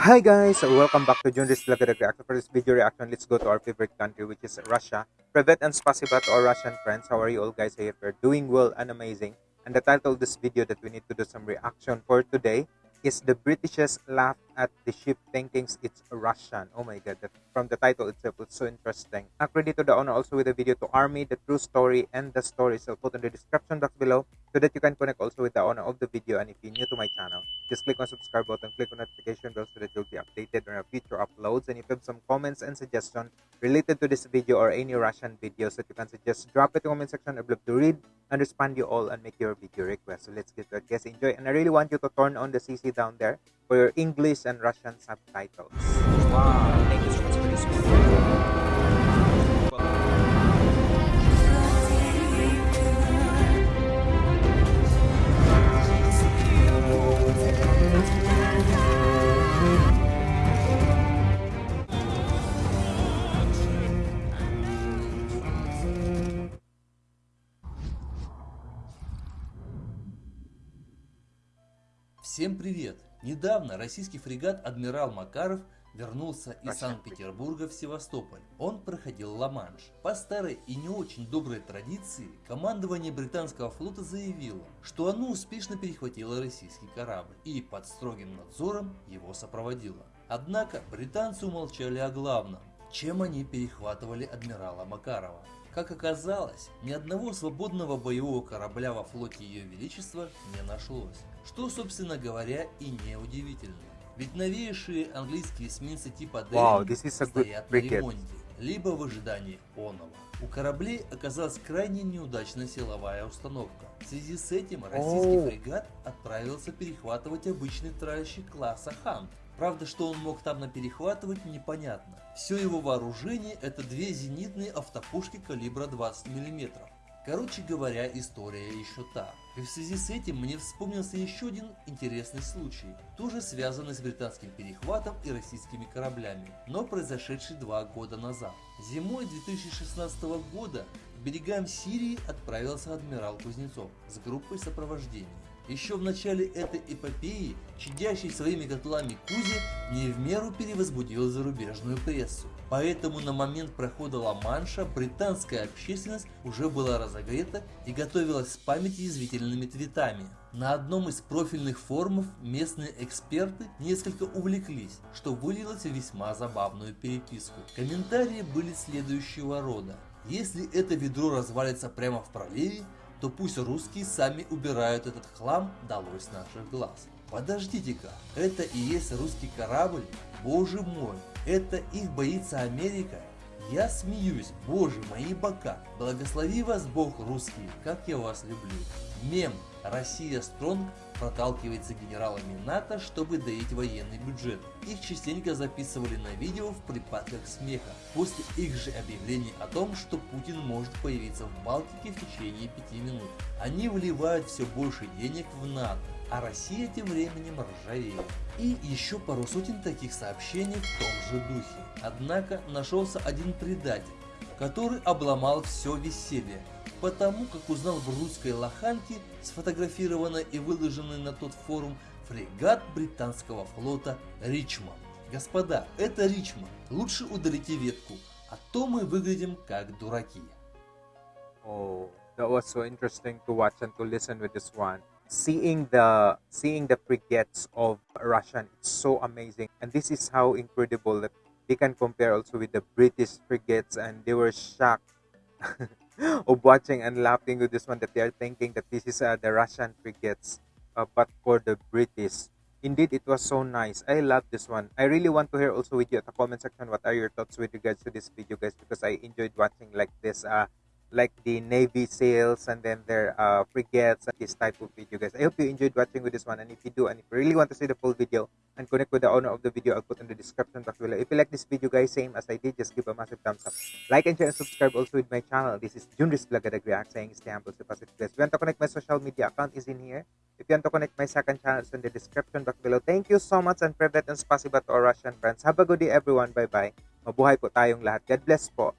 Hi guys, welcome back to Junris Vlog Reaction. For this video reaction, let's go to our favorite country which is Russia. Privet and spasiba to our Russian friends. How are you all guys? I hope you're doing well and amazing. And the title of this video that we need to do some reaction for today is the Britishers laugh at the ship thinking it's Russian. Oh my god, that, from the title itself, it's so interesting. A credit to the owner also with the video to Army, the true story, and the stories I'll put in the description box below so that you can connect also with the owner of the video. And if you're new to my channel, just click on subscribe button, click on notification bell so that you'll be updated on our future uploads. And if you have some comments and suggestions related to this video or any Russian videos that you can suggest, drop it in the comment section. I'd love to read and respond you all and make your video request. So let's get to it. Guys, enjoy. And I really want you to turn on the CC down there for your English and Russian subtitles. Wow, Всем привет! Недавно российский фрегат «Адмирал Макаров» вернулся из Санкт-Петербурга в Севастополь. Он проходил Ла-Манш. По старой и не очень доброй традиции, командование британского флота заявило, что оно успешно перехватило российский корабль и под строгим надзором его сопроводило. Однако британцы умолчали о главном, чем они перехватывали адмирала Макарова. Как оказалось, ни одного свободного боевого корабля во флоте Ее Величества не нашлось, что, собственно говоря, и не удивительно. Ведь новейшие английские эсминцы типа wow, стоят на ремонте, либо в ожидании оного. У кораблей оказалась крайне неудачная силовая установка. В связи с этим российский oh. фрегат отправился перехватывать обычный тральщик класса Хант, Правда, что он мог там наперехватывать, непонятно. Все его вооружение это две зенитные автопушки калибра 20 мм. Короче говоря, история еще та. И в связи с этим мне вспомнился еще один интересный случай, тоже связанный с британским перехватом и российскими кораблями, но произошедший два года назад. Зимой 2016 года к берегам Сирии отправился адмирал Кузнецов с группой сопровождения. Еще в начале этой эпопеи, чадящий своими котлами Кузи не в меру перевозбудил зарубежную прессу. Поэтому на момент прохода Ла-Манша британская общественность уже была разогрета и готовилась с памяти язвительными твитами. На одном из профильных форумов местные эксперты несколько увлеклись, что вылилось в весьма забавную переписку. Комментарии были следующего рода. Если это ведро развалится прямо в проливе, то пусть русские сами убирают этот хлам долой с наших глаз. Подождите-ка, это и есть русский корабль? Боже мой, это их боится Америка? Я смеюсь, боже мои бока, благослови вас Бог русские, как я вас люблю. Мем «Россия Стронг» проталкивается генералами НАТО, чтобы доить военный бюджет. Их частенько записывали на видео в припадках смеха, после их же объявления о том, что Путин может появиться в Балтике в течение пяти минут. Они вливают все больше денег в НАТО, а Россия тем временем ржавеет. И еще пару сотен таких сообщений в том же духе. Однако нашелся один предатель, который обломал все веселье потому как узнал в русской лоханке, сфотографированной и выложенной на тот форум, фрегат британского флота Ричмонд. Господа, это Ричмонд, лучше удалите ветку, а то мы выглядим как дураки. Oh, that was so interesting to watch and to listen with this one. Seeing the seeing the frigates of Russian, it's so amazing, and this is how incredible that they can compare also with the British frigates, and they were shocked of watching and laughing with this one that they are thinking that this is uh, the Russian frigates, uh, but for the British. Indeed, it was so nice. I love this one. I really want to hear also with you at the comment section what are your thoughts with regards to this video, guys, because I enjoyed watching like this uh, like the Navy sails and then their uh, frigates and this type of video guys. I hope you enjoyed watching with this one and if you do and if you really want to see the full video and connect with the owner of the video, I'll put in the description box below. If you like this video guys, same as I did, just give a massive thumbs up. Like and share and subscribe also with my channel. This is Junris Blagadag React saying stay humble, stay positive guys. If you want to connect my social media account is in here. If you want to connect my second channel, it's in the description box below. Thank you so much and privet and spasiba to our Russian friends. Have a good day everyone. Bye-bye. Mabuhay po tayong lahat. God bless po.